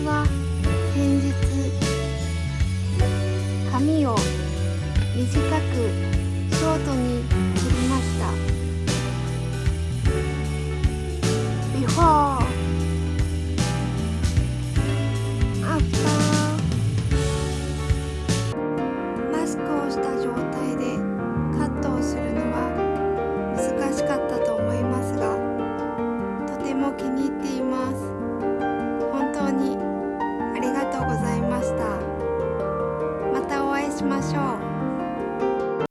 私は先日髪を短くショートに切りました。ビフォー。アフター。マスクをした状態でカットをするのは難しかったと思いますがとても気に入っています。しましょう。